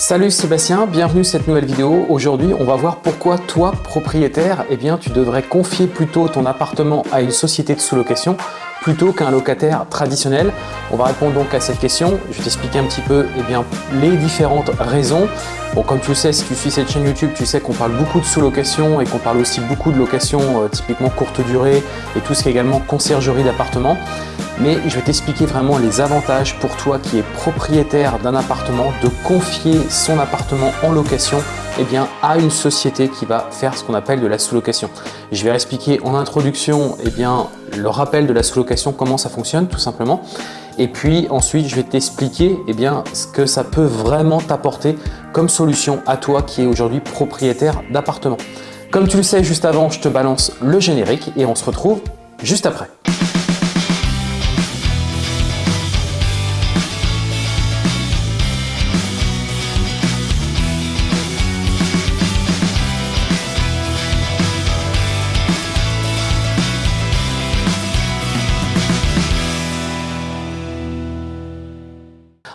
Salut Sébastien, bienvenue sur cette nouvelle vidéo. Aujourd'hui, on va voir pourquoi toi, propriétaire, eh bien, tu devrais confier plutôt ton appartement à une société de sous-location plutôt qu'un locataire traditionnel. On va répondre donc à cette question. Je vais t'expliquer un petit peu eh les différentes raisons. Bon, comme tu le sais, si tu suis cette chaîne YouTube, tu sais qu'on parle beaucoup de sous-location et qu'on parle aussi beaucoup de location euh, typiquement courte durée et tout ce qui est également conciergerie d'appartement mais je vais t'expliquer vraiment les avantages pour toi qui es propriétaire d'un appartement de confier son appartement en location eh bien, à une société qui va faire ce qu'on appelle de la sous-location. Je vais expliquer en introduction eh bien, le rappel de la sous-location, comment ça fonctionne tout simplement. Et puis ensuite, je vais t'expliquer eh ce que ça peut vraiment t'apporter comme solution à toi qui es aujourd'hui propriétaire d'appartement. Comme tu le sais, juste avant, je te balance le générique et on se retrouve juste après.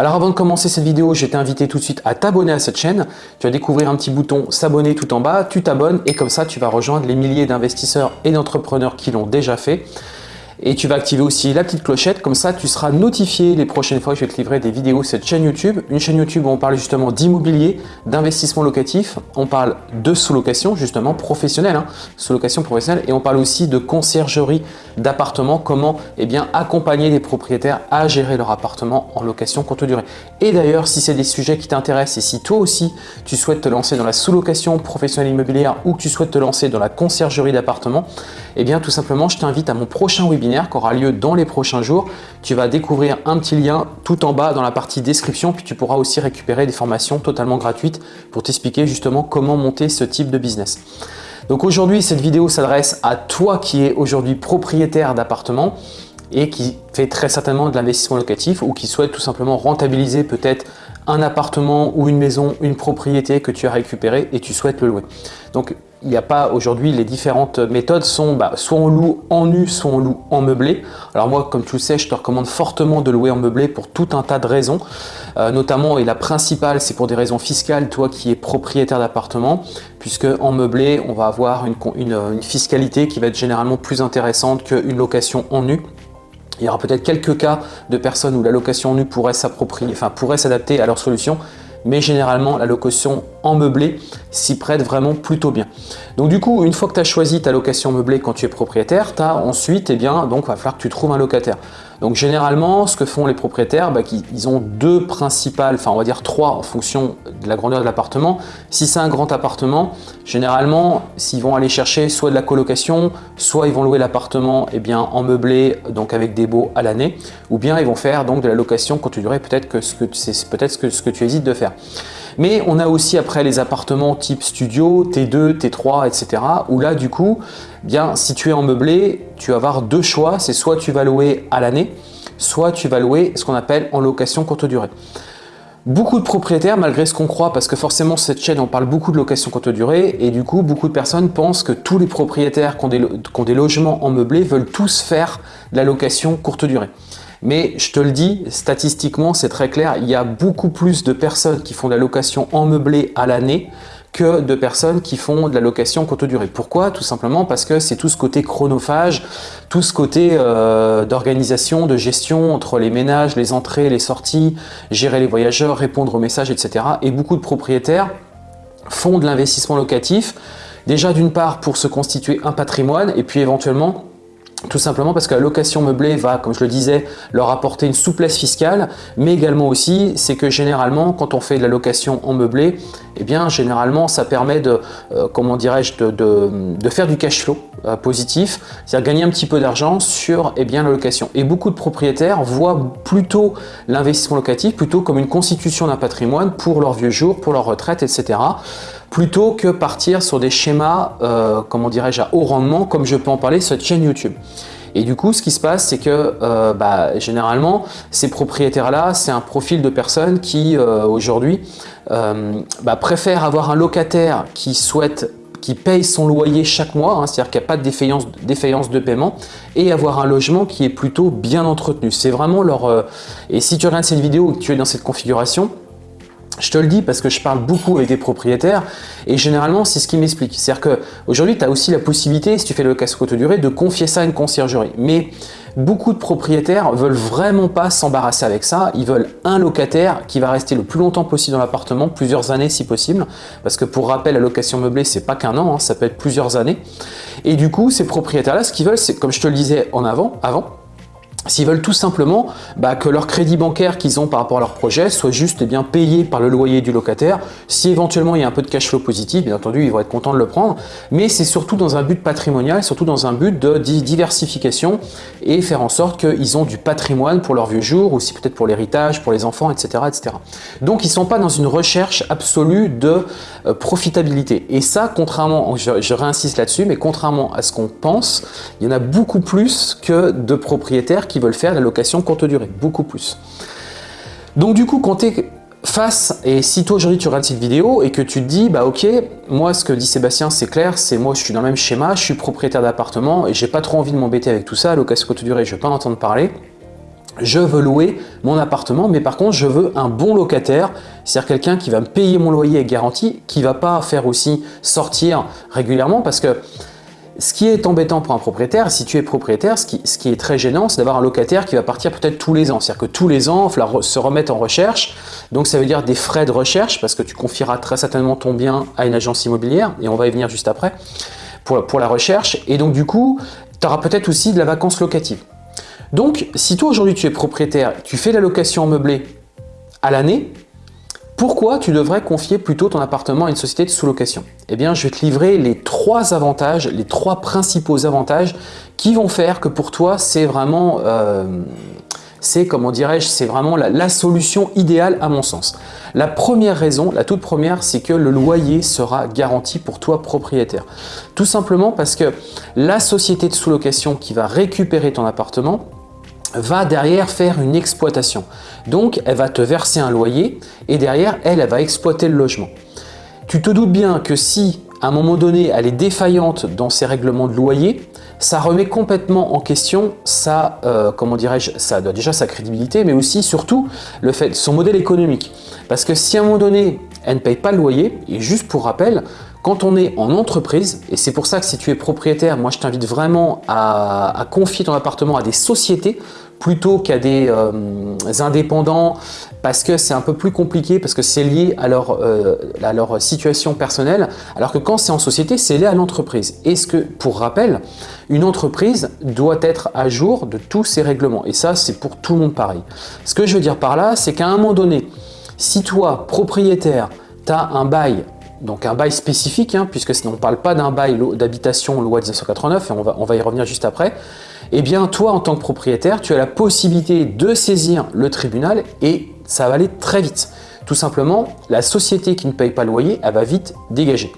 Alors avant de commencer cette vidéo, je t'invite tout de suite à t'abonner à cette chaîne. Tu vas découvrir un petit bouton s'abonner tout en bas, tu t'abonnes et comme ça tu vas rejoindre les milliers d'investisseurs et d'entrepreneurs qui l'ont déjà fait. Et tu vas activer aussi la petite clochette, comme ça tu seras notifié les prochaines fois que je vais te livrer des vidéos sur cette chaîne YouTube. Une chaîne YouTube où on parle justement d'immobilier, d'investissement locatif, on parle de sous-location justement professionnelle, hein, sous-location professionnelle, et on parle aussi de conciergerie d'appartements, comment eh bien, accompagner les propriétaires à gérer leur appartement en location courte durée. Et d'ailleurs, si c'est des sujets qui t'intéressent et si toi aussi tu souhaites te lancer dans la sous-location professionnelle immobilière ou que tu souhaites te lancer dans la conciergerie d'appartements, eh bien tout simplement je t'invite à mon prochain webinaire qui aura lieu dans les prochains jours. Tu vas découvrir un petit lien tout en bas dans la partie description, puis tu pourras aussi récupérer des formations totalement gratuites pour t'expliquer justement comment monter ce type de business. Donc aujourd'hui, cette vidéo s'adresse à toi qui es aujourd'hui propriétaire d'appartement et qui fait très certainement de l'investissement locatif ou qui souhaite tout simplement rentabiliser peut-être un appartement ou une maison, une propriété que tu as récupéré et tu souhaites le louer. Donc il n'y a pas aujourd'hui, les différentes méthodes sont bah, soit on loue en nu, soit on loue en meublé. Alors moi, comme tu le sais, je te recommande fortement de louer en meublé pour tout un tas de raisons. Euh, notamment, et la principale, c'est pour des raisons fiscales, toi qui es propriétaire d'appartement, puisque en meublé, on va avoir une, une fiscalité qui va être généralement plus intéressante qu'une location en nu. Il y aura peut-être quelques cas de personnes où la location en nu pourrait s'approprier, enfin pourrait s'adapter à leur solution, mais généralement la location en meublé s'y prête vraiment plutôt bien. Donc du coup, une fois que tu as choisi ta location meublée quand tu es propriétaire, tu as ensuite, eh bien, donc va falloir que tu trouves un locataire. Donc généralement, ce que font les propriétaires, bah, ils ont deux principales, enfin on va dire trois en fonction de la grandeur de l'appartement. Si c'est un grand appartement, généralement, s'ils vont aller chercher soit de la colocation, soit ils vont louer l'appartement eh en meublé, donc avec des baux à l'année, ou bien ils vont faire donc de la location tu peut-être que c'est peut-être ce que, ce que tu hésites de faire. Mais on a aussi après les appartements type studio, T2, T3, etc. Où là, du coup, bien, si tu es en meublé, tu vas avoir deux choix. C'est soit tu vas louer à l'année, soit tu vas louer ce qu'on appelle en location courte durée. Beaucoup de propriétaires, malgré ce qu'on croit, parce que forcément cette chaîne on parle beaucoup de location courte durée et du coup beaucoup de personnes pensent que tous les propriétaires qui ont des, logements en meublé veulent tous faire la location courte durée. Mais je te le dis, statistiquement, c'est très clair, il y a beaucoup plus de personnes qui font de la location en meublé à l'année que de personnes qui font de la location courte durée. Pourquoi? Tout simplement parce que c'est tout ce côté chronophage, tout ce côté euh, d'organisation, de gestion entre les ménages, les entrées, les sorties, gérer les voyageurs, répondre aux messages, etc. Et beaucoup de propriétaires font de l'investissement locatif, déjà d'une part pour se constituer un patrimoine et puis éventuellement tout simplement parce que la location meublée va, comme je le disais, leur apporter une souplesse fiscale, mais également aussi, c'est que généralement, quand on fait de la location en meublé, eh bien, généralement, ça permet de, euh, comment dirais-je, de, faire du cash flow euh, positif, c'est-à-dire gagner un petit peu d'argent sur eh bien, la location. Et beaucoup de propriétaires voient plutôt l'investissement locatif plutôt comme une constitution d'un patrimoine pour leur vieux jour, pour leur retraite, etc plutôt que partir sur des schémas, euh, comment dirais-je, à haut rendement, comme je peux en parler sur cette chaîne YouTube. Et du coup, ce qui se passe, c'est que euh, bah, généralement, ces propriétaires-là, c'est un profil de personnes qui, euh, aujourd'hui, bah, préfèrent avoir un locataire qui souhaite qui paye son loyer chaque mois, hein, c'est-à-dire qu'il n'y a pas de défaillance, de paiement, et avoir un logement qui est plutôt bien entretenu. C'est vraiment leur... et si tu regardes cette vidéo et que tu es dans cette configuration, Je te le dis parce que je parle beaucoup avec des propriétaires et généralement, c'est ce qui m'explique. C'est-à-dire qu'aujourd'hui, tu as aussi la possibilité, si tu fais le casse courte durée, de confier ça à une conciergerie. Mais beaucoup de propriétaires veulent vraiment pas s'embarrasser avec ça. Ils veulent un locataire qui va rester le plus longtemps possible dans l'appartement, plusieurs années si possible. Parce que pour rappel, la location meublée, c'est pas qu'un an, hein, ça peut être plusieurs années. Et du coup, ces propriétaires-là, ce qu'ils veulent, c'est, comme je te le disais en avant, avant S'ils veulent tout simplement bah, que leur crédit bancaire qu'ils ont par rapport à leur projet soit juste eh bien, payé par le loyer du locataire, si éventuellement il y a un peu de cash flow positif, bien entendu ils vont être contents de le prendre, mais c'est surtout dans un but patrimonial, surtout dans un but de diversification et faire en sorte qu'ils ont du patrimoine pour leur vieux jour, aussi peut-être pour l'héritage, pour les enfants, etc., etc. Donc ils ne sont pas dans une recherche absolue de euh, profitabilité. Et ça, contrairement, je réinsiste là-dessus, mais contrairement à ce qu'on pense, il y en a beaucoup plus que de propriétaires qui veulent faire la location courte durée, beaucoup plus. Donc du coup, quand tu es face, et si toi aujourd'hui tu regardes cette vidéo et que tu te dis, bah ok, moi ce que dit Sébastien c'est clair, c'est moi je suis dans le même schéma, je suis propriétaire d'appartement et j'ai pas trop envie de m'embêter avec tout ça, location courte durée, je vais pas en entendre parler. Je veux louer mon appartement, mais par contre, je veux un bon locataire, c'est-à-dire quelqu'un qui va me payer mon loyer avec garantie, qui va pas faire aussi sortir régulièrement parce que ce qui est embêtant pour un propriétaire, si tu es propriétaire, ce qui, est très gênant, c'est d'avoir un locataire qui va partir peut-être tous les ans. C'est-à-dire que tous les ans, il va se remettre en recherche. Donc ça veut dire des frais de recherche parce que tu confieras très certainement ton bien à une agence immobilière et on va y venir juste après pour, pour la recherche. Et donc du coup, tu auras peut-être aussi de la vacance locative. Donc si toi aujourd'hui tu es propriétaire, tu fais la location meublée à l'année, pourquoi tu devrais confier plutôt ton appartement à une société de sous-location? Eh bien, je vais te livrer les trois avantages, les trois principaux avantages qui vont faire que pour toi, c'est vraiment, euh, c'est comment dirais-je, c'est vraiment la, solution idéale à mon sens. La première raison, la toute première, c'est que le loyer sera garanti pour toi propriétaire. Tout simplement parce que la société de sous-location qui va récupérer ton appartement, va derrière faire une exploitation. Donc, elle va te verser un loyer et derrière, elle, elle va exploiter le logement. Tu te doutes bien que si, à un moment donné, elle est défaillante dans ses règlements de loyer, ça remet complètement en question sa, euh, comment dirais-je, ça déjà sa crédibilité, mais aussi, surtout, le fait, son modèle économique. Parce que si à un moment donné, elle ne paye pas le loyer, et juste pour rappel, quand on est en entreprise, et c'est pour ça que si tu es propriétaire, moi je t'invite vraiment à, confier ton appartement à des sociétés plutôt qu'à des euh, indépendants parce que c'est un peu plus compliqué, parce que c'est lié à leur, euh, à leur situation personnelle, alors que quand c'est en société, c'est lié à l'entreprise. Est-ce que, pour rappel, une entreprise doit être à jour de tous ses règlements? Et ça, c'est pour tout le monde pareil. Ce que je veux dire par là, c'est qu'à un moment donné, si toi, propriétaire, tu as un bail donc un bail spécifique, hein, puisque on ne parle pas d'un bail d'habitation loi 1989, et on va, y revenir juste après, eh bien toi en tant que propriétaire, tu as la possibilité de saisir le tribunal et ça va aller très vite. Tout simplement, la société qui ne paye pas le loyer, elle va vite dégager.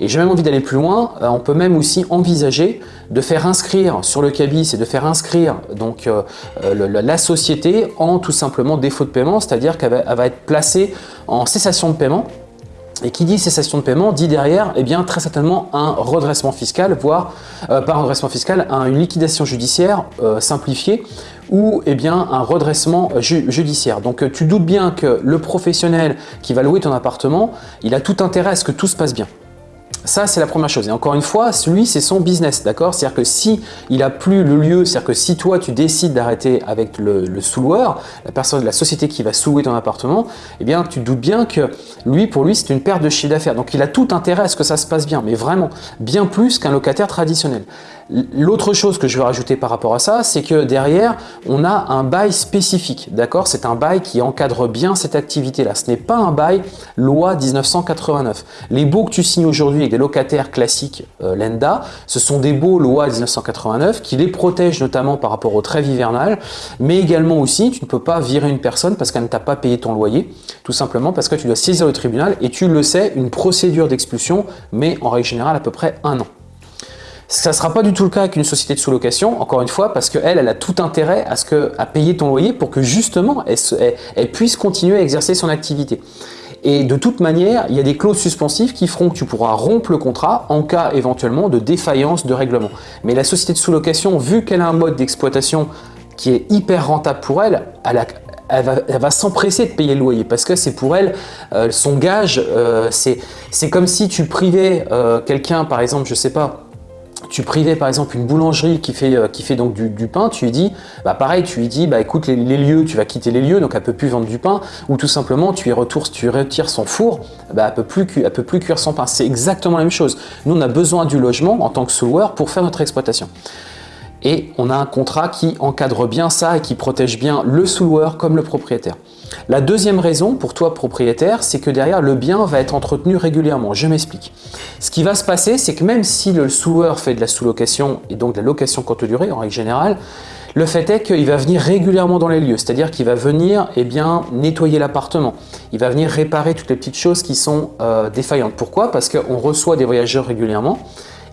Et j'ai même envie d'aller plus loin, euh, on peut même aussi envisager de faire inscrire sur le cabis et de faire inscrire donc euh, euh, la société en tout simplement défaut de paiement, c'est-à-dire qu'elle va être placée en cessation de paiement et qui dit cessation de paiement dit derrière eh bien, très certainement un redressement fiscal, voire euh, un redressement fiscal, une liquidation judiciaire euh, simplifiée ou eh bien, un redressement euh, judiciaire. Donc tu doutes bien que le professionnel qui va louer ton appartement, il a tout intérêt à ce que tout se passe bien. Ça, c'est la première chose. Et encore une fois, lui, c'est son business, d'accord? C'est-à-dire que si il a plus le lieu, c'est-à-dire que si toi, tu décides d'arrêter avec le, sous-loueur, la personne la société qui va sous-louer ton appartement, eh bien, tu doutes bien que lui, pour lui, c'est une perte de chiffre d'affaires. Donc, il a tout intérêt à ce que ça se passe bien, mais vraiment, bien plus qu'un locataire traditionnel. L'autre chose que je veux rajouter par rapport à ça, c'est que derrière, on a un bail spécifique, d'accord? C'est un bail qui encadre bien cette activité-là. Ce n'est pas un bail loi 1989. Les baux que tu signes aujourd'hui avec des locataires classiques euh, Lenda, ce sont des baux loi 1989 qui les protègent notamment par rapport au trêve hivernal, mais également aussi, tu ne peux pas virer une personne parce qu'elle ne t'a pas payé ton loyer, tout simplement parce que tu dois saisir le tribunal et tu le sais, une procédure d'expulsion, mais en règle générale à peu près un an. Ça ne sera pas du tout le cas avec une société de sous-location, encore une fois, parce qu'elle, elle a tout intérêt à, ce que, à payer ton loyer pour que justement, elle, puisse continuer à exercer son activité. Et de toute manière, il y a des clauses suspensives qui feront que tu pourras rompre le contrat en cas éventuellement de défaillance de règlement. Mais la société de sous-location, vu qu'elle a un mode d'exploitation qui est hyper rentable pour elle, elle va, s'empresser de payer le loyer parce que c'est pour elle son gage. c'est comme si tu privais quelqu'un, par exemple, je sais pas, tu privais par exemple une boulangerie qui fait, euh, qui fait donc du, pain, tu lui dis, bah pareil, tu lui dis, bah écoute les, lieux, tu vas quitter les lieux, donc elle peut plus vendre du pain, ou tout simplement tu y retournes, tu retires son four, bah elle peut plus, peut plus cuire son pain. C'est exactement la même chose. Nous on a besoin du logement en tant que sous pour faire notre exploitation. Et on a un contrat qui encadre bien ça et qui protège bien le sous comme le propriétaire. La deuxième raison pour toi propriétaire, c'est que derrière le bien va être entretenu régulièrement. Je m'explique. Ce qui va se passer, c'est que même si le sous fait de la sous-location et donc de la location courte durée en règle générale, le fait est qu'il va venir régulièrement dans les lieux, c'est-à-dire qu'il va venir eh nettoyer l'appartement. Il va venir réparer toutes les petites choses qui sont euh, défaillantes. Pourquoi? Parce qu'on reçoit des voyageurs régulièrement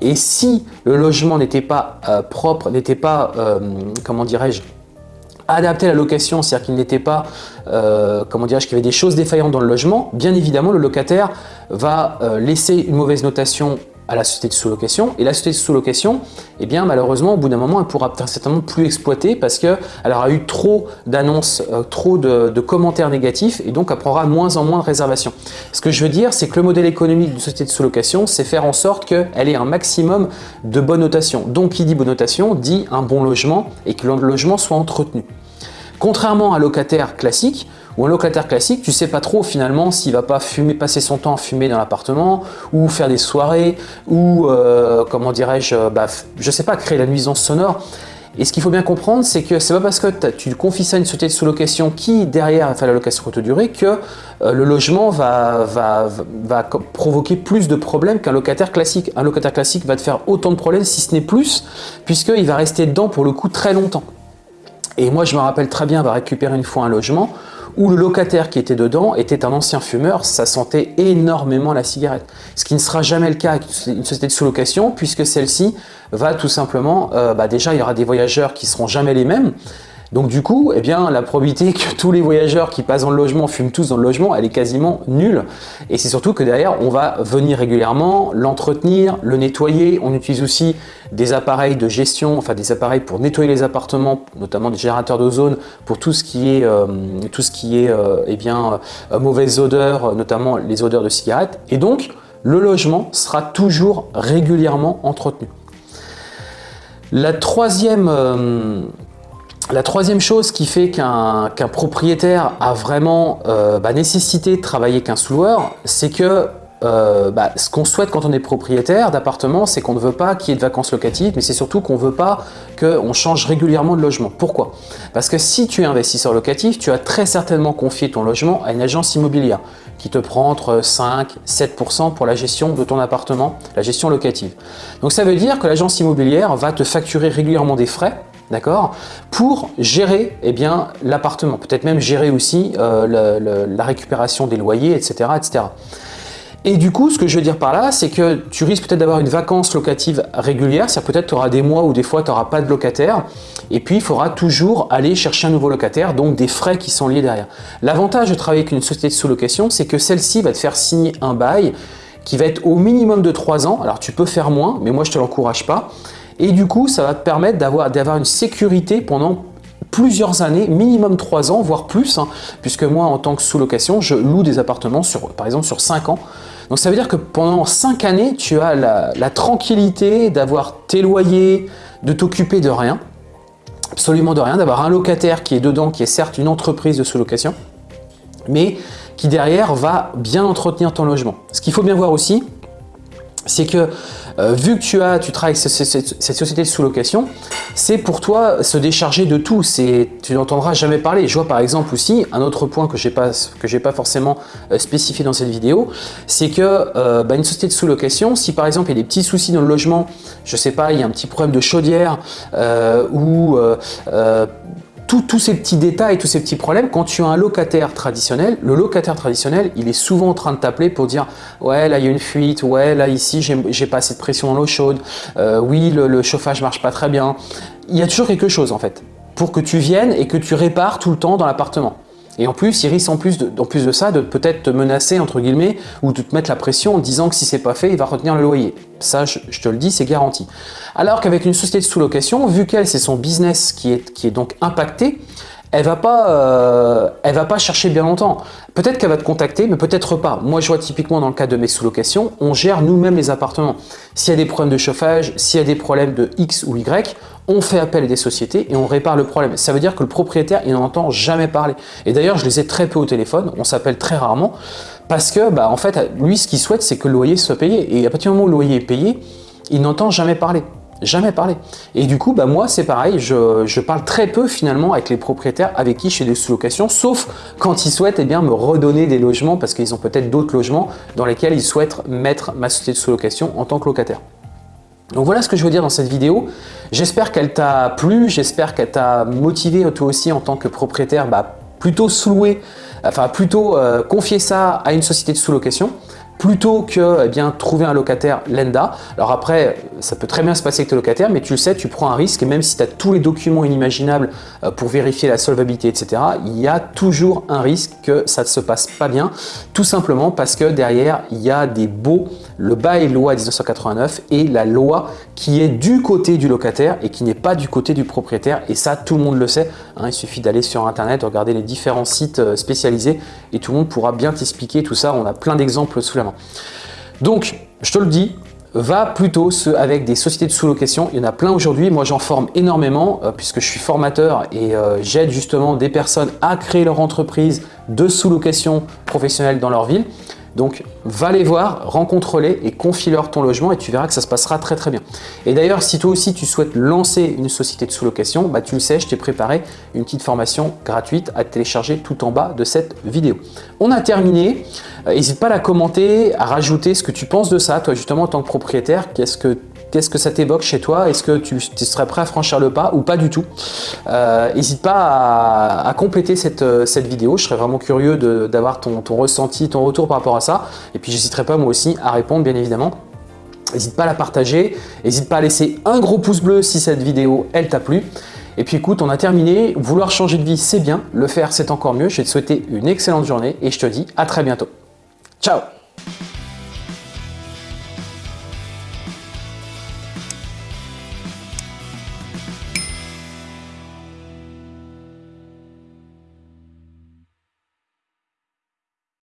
et si le logement n'était pas euh, propre, n'était pas, euh, comment dirais-je, adapté à la location, c'est-à-dire qu'il n'était pas, euh, comment dirais-je, qu'il y avait des choses défaillantes dans le logement, bien évidemment, le locataire va laisser une mauvaise notation à la société de sous-location. Et la société de sous-location, eh bien malheureusement, au bout d'un moment, elle pourra certainement plus exploiter parce qu'elle aura eu trop d'annonces, euh, trop de, commentaires négatifs et donc elle prendra moins en moins de réservations. Ce que je veux dire, c'est que le modèle économique d'une société de sous-location, c'est faire en sorte qu'elle ait un maximum de bonnes notations. Donc, qui dit bonne notation dit un bon logement et que le logement soit entretenu. Contrairement à un locataire classique, ou un locataire classique, tu sais pas trop finalement s'il va pas fumer, passer son temps à fumer dans l'appartement, ou faire des soirées, ou euh, comment dirais-je, euh, bah, je sais pas, créer la nuisance sonore. Et ce qu'il faut bien comprendre, c'est que c'est pas parce que tu confies ça à une société de sous-location qui, derrière, fait la location courte durée, que euh, le logement va, va, va, provoquer plus de problèmes qu'un locataire classique. Un locataire classique va te faire autant de problèmes, si ce n'est plus, puisqu'il va rester dedans pour le coup très longtemps. Et moi, je me rappelle très bien avoir récupéré une fois un logement où le locataire qui était dedans était un ancien fumeur, ça sentait énormément la cigarette. Ce qui ne sera jamais le cas avec une société de sous-location puisque celle-ci va tout simplement, euh, bah déjà il y aura des voyageurs qui seront jamais les mêmes, donc du coup, eh bien, la probabilité que tous les voyageurs qui passent dans le logement fument tous dans le logement, elle est quasiment nulle. Et c'est surtout que derrière, on va venir régulièrement l'entretenir, le nettoyer. On utilise aussi des appareils de gestion, enfin des appareils pour nettoyer les appartements, notamment des générateurs d'ozone pour tout ce qui est, euh, tout euh, eh bien, euh, mauvaise odeur, notamment les odeurs de cigarettes. Et donc, le logement sera toujours régulièrement entretenu. La troisième, la troisième chose qui fait qu'un propriétaire a vraiment euh, bah, nécessité de travailler qu'un sous-loueur, c'est que euh, bah, ce qu'on souhaite quand on est propriétaire d'appartement, c'est qu'on ne veut pas qu'il y ait de vacances locatives, mais c'est surtout qu'on ne veut pas qu'on change régulièrement de logement. Pourquoi? Parce que si tu es investisseur locatif, tu as très certainement confié ton logement à une agence immobilière qui te prend entre 5 7% pour la gestion de ton appartement, la gestion locative. Donc ça veut dire que l'agence immobilière va te facturer régulièrement des frais d'accord? Pour gérer eh l'appartement, peut-être même gérer aussi euh, la récupération des loyers, etc., etc. Et du coup, ce que je veux dire par là, c'est que tu risques peut-être d'avoir une vacance locative régulière, c'est-à-dire peut-être tu auras des mois où des fois tu n'auras pas de locataire, et puis il faudra toujours aller chercher un nouveau locataire, donc des frais qui sont liés derrière. L'avantage de travailler avec une société de sous-location, c'est que celle-ci va te faire signer un bail qui va être au minimum de 3 ans, alors tu peux faire moins, mais moi je ne te l'encourage pas, et du coup, ça va te permettre d'avoir une sécurité pendant plusieurs années, minimum 3 ans, voire plus, hein, puisque moi, en tant que sous-location, je loue des appartements, sur, par exemple, sur 5 ans. Donc ça veut dire que pendant 5 années, tu as la, la tranquillité d'avoir tes loyers, de t'occuper de rien, absolument de rien, d'avoir un locataire qui est dedans, qui est certes une entreprise de sous-location, mais qui derrière va bien entretenir ton logement. Ce qu'il faut bien voir aussi, c'est que euh, vu que tu as, tu travailles avec cette, société de sous-location, c'est pour toi se décharger de tout. Tu n'entendras jamais parler. Je vois par exemple aussi un autre point que je n'ai pas, forcément euh, spécifié dans cette vidéo, c'est que euh, bah, une société de sous-location, si par exemple il y a des petits soucis dans le logement, je sais pas, il y a un petit problème de chaudière ou tous ces petits détails, tous ces petits problèmes, quand tu as un locataire traditionnel, le locataire traditionnel, il est souvent en train de t'appeler pour dire « ouais, là, il y a une fuite, ouais, là, ici, j'ai pas assez de pression dans l'eau chaude, euh, oui, le, le chauffage marche pas très bien ». Il y a toujours quelque chose, en fait, pour que tu viennes et que tu répares tout le temps dans l'appartement. Et en plus, il risque en plus de, en plus de ça de peut-être te menacer, entre guillemets, ou de te mettre la pression en disant que si c'est pas fait, il va retenir le loyer. Ça, je, te le dis, c'est garanti. Alors qu'avec une société de sous-location, vu qu'elle, c'est son business qui est, qui est donc impacté, elle va pas, euh, elle va pas chercher bien longtemps. Peut-être qu'elle va te contacter, mais peut-être pas. Moi, je vois typiquement dans le cas de mes sous-locations, on gère nous-mêmes les appartements. S'il y a des problèmes de chauffage, s'il y a des problèmes de X ou Y, on fait appel à des sociétés et on répare le problème. Ça veut dire que le propriétaire, il n'entend jamais parler. Et d'ailleurs, je les ai très peu au téléphone, on s'appelle très rarement, parce que, bah, en fait, lui, ce qu'il souhaite, c'est que le loyer soit payé. Et à partir du moment où le loyer est payé, il n'entend jamais parler. Jamais parler. Et du coup, bah moi, c'est pareil, je, parle très peu finalement avec les propriétaires avec qui je fais des sous-locations, sauf quand ils souhaitent eh bien, me redonner des logements parce qu'ils ont peut-être d'autres logements dans lesquels ils souhaitent mettre ma société de sous-location en tant que locataire. Donc voilà ce que je veux dire dans cette vidéo. J'espère qu'elle t'a plu, j'espère qu'elle t'a motivé toi aussi en tant que propriétaire, bah, plutôt sous-louer, enfin plutôt euh, confier ça à une société de sous-location plutôt que eh bien, trouver un locataire lenda. Alors après, ça peut très bien se passer avec tes locataires, mais tu le sais, tu prends un risque et même si tu as tous les documents inimaginables euh, pour vérifier la solvabilité, etc., il y a toujours un risque que ça ne se passe pas bien, tout simplement parce que derrière, il y a des baux, le bail loi 1989 et la loi qui est du côté du locataire et qui n'est pas du côté du propriétaire. Et ça, tout le monde le sait. Hein. il suffit d'aller sur Internet, regarder les différents sites euh, spécialisés et tout le monde pourra bien t'expliquer tout ça. On a plein d'exemples sous la Donc, je te le dis, va plutôt avec des sociétés de sous-location. Il y en a plein aujourd'hui. Moi, j'en forme énormément euh, puisque je suis formateur et euh, j'aide justement des personnes à créer leur entreprise de sous-location professionnelle dans leur ville. Donc, va les voir, rencontre-les et confie-leur ton logement et tu verras que ça se passera très très bien. Et d'ailleurs, si toi aussi tu souhaites lancer une société de sous-location, bah, tu le sais, je t'ai préparé une petite formation gratuite à télécharger tout en bas de cette vidéo. On a terminé. N'hésite pas à la commenter, à rajouter ce que tu penses de ça, toi justement en tant que propriétaire, qu'est-ce que Qu'est-ce que ça t'évoque chez toi? Est-ce que tu, serais prêt à franchir le pas ou pas du tout? N'hésite pas à, compléter cette, cette, vidéo. Je serais vraiment curieux d'avoir ton, ton, ressenti, ton retour par rapport à ça. Et puis, j'hésiterai pas moi aussi à répondre, bien évidemment. N'hésite pas à la partager. N'hésite pas à laisser un gros pouce bleu si cette vidéo, elle t'a plu. Et puis écoute, on a terminé. Vouloir changer de vie, c'est bien. Le faire, c'est encore mieux. Je vais te souhaiter une excellente journée et je te dis à très bientôt. Ciao